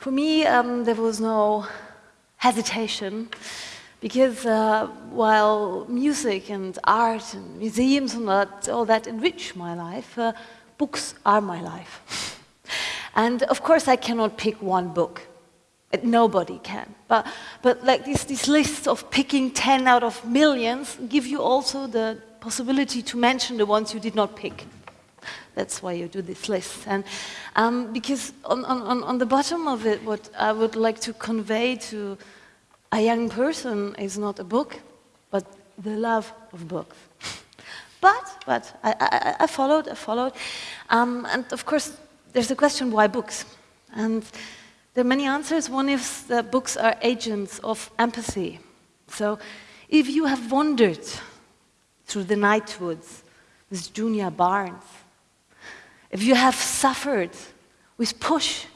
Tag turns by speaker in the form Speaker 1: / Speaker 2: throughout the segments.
Speaker 1: For me, um, there was no hesitation because uh, while music and art and museums and that, all that enrich my life, uh, books are my life. and of course, I cannot pick one book. Nobody can. But, but like this, this list of picking 10 out of millions give you also the possibility to mention the ones you did not pick. That's why you do this list. And um, because on, on, on the bottom of it, what I would like to convey to a young person is not a book, but the love of books. but, but, I, I, I followed, I followed. Um, and of course, there's the question, why books? And there are many answers. One is that books are agents of empathy. So if you have wandered through the night woods with Djuna Barnes, if you have suffered with Push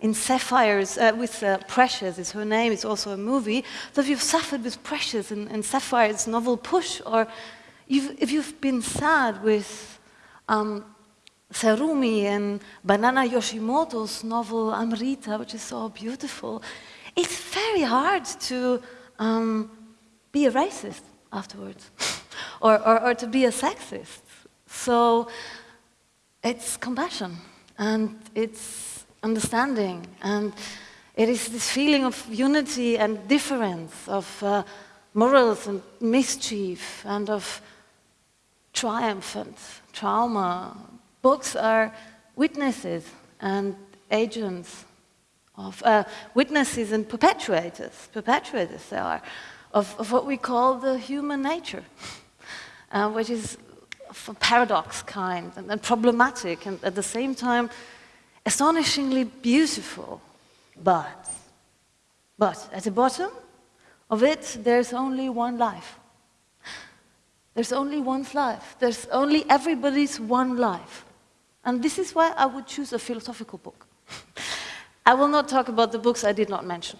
Speaker 1: in Sapphires, uh, with uh, Precious is her name, it's also a movie, so if you've suffered with Precious in, in Sapphire's novel Push, or you've, if you've been sad with um, Sakumi and Banana Yoshimoto's novel Amrita, which is so beautiful, it's very hard to um, be a racist afterwards or, or, or to be a sexist. So it's compassion and it's understanding and it is this feeling of unity and difference, of uh, morals and mischief and of triumph and trauma, Books are witnesses and agents of uh, witnesses and perpetuators, perpetuators they are, of, of what we call the human nature, uh, which is of a paradox kind and, and problematic and at the same time astonishingly beautiful. But, but at the bottom of it, there's only one life. There's only one life. There's only everybody's one life. And this is why I would choose a philosophical book. I will not talk about the books I did not mention.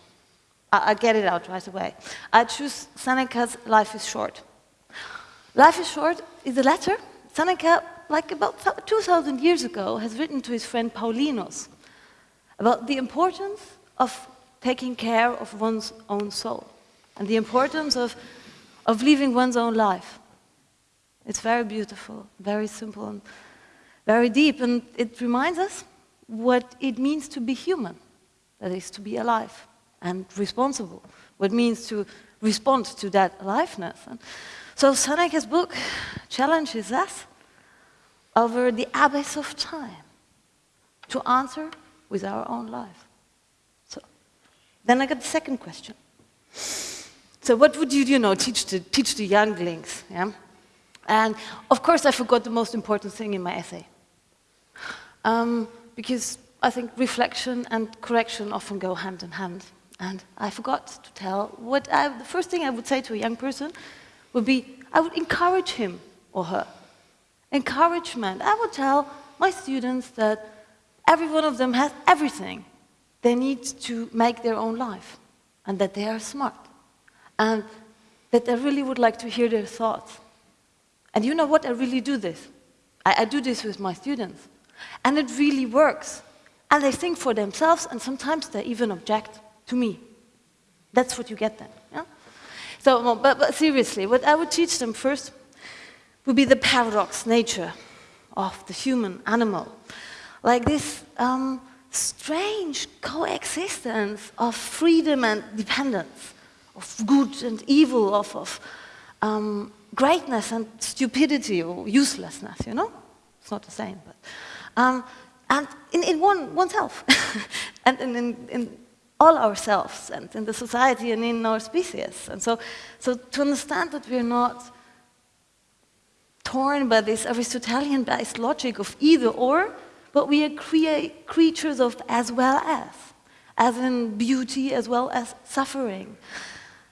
Speaker 1: I, I get it out right away. I choose Seneca's Life is Short. Life is Short is a letter Seneca, like about 2,000 years ago, has written to his friend Paulinus about the importance of taking care of one's own soul and the importance of, of living one's own life. It's very beautiful, very simple, and very deep, and it reminds us what it means to be human, that is, to be alive and responsible, what it means to respond to that aliveness. And so Seneca's book challenges us over the abyss of time to answer with our own life. So then I got the second question. So what would you, you know, teach the, teach the younglings? Yeah? And of course I forgot the most important thing in my essay. Um, because I think reflection and correction often go hand in hand. And I forgot to tell what I, the first thing I would say to a young person would be I would encourage him or her. Encouragement. I would tell my students that every one of them has everything they need to make their own life and that they are smart and that I really would like to hear their thoughts. And you know what? I really do this. I, I do this with my students. And it really works. And they think for themselves, and sometimes they even object to me. That's what you get then. Yeah? So, but, but seriously, what I would teach them first would be the paradox nature of the human animal. Like this um, strange coexistence of freedom and dependence, of good and evil, of, of um, greatness and stupidity or uselessness, you know? It's not the same, but... Um, and in, in one, oneself, and in, in, in all ourselves, and in the society and in our species. And so, so to understand that we're not torn by this Aristotelian-based logic of either or, but we are crea creatures of as well as, as in beauty as well as suffering.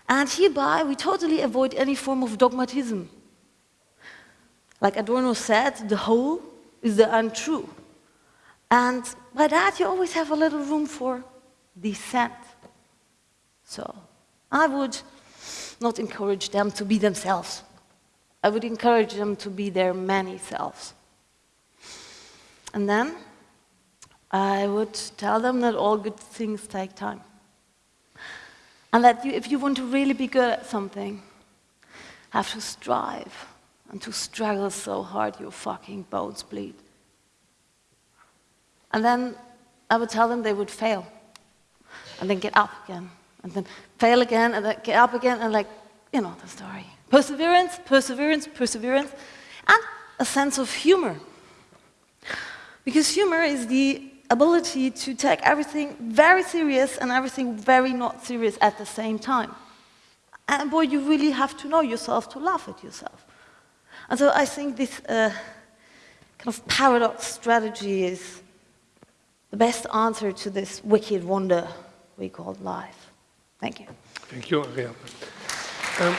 Speaker 1: And hereby we totally avoid any form of dogmatism. Like Adorno said, the whole is the untrue. And by that, you always have a little room for dissent. So I would not encourage them to be themselves. I would encourage them to be their many selves. And then I would tell them that all good things take time. And that you, if you want to really be good at something, have to strive and to struggle so hard your fucking bones bleed. And then I would tell them they would fail and then get up again and then fail again and then get up again and like, you know the story. Perseverance, perseverance, perseverance, and a sense of humor. Because humor is the ability to take everything very serious and everything very not serious at the same time. And boy, you really have to know yourself to laugh at yourself. And so I think this uh, kind of paradox strategy is the best answer to this wicked wonder we call life. Thank you.
Speaker 2: Thank you, Ariane. Um,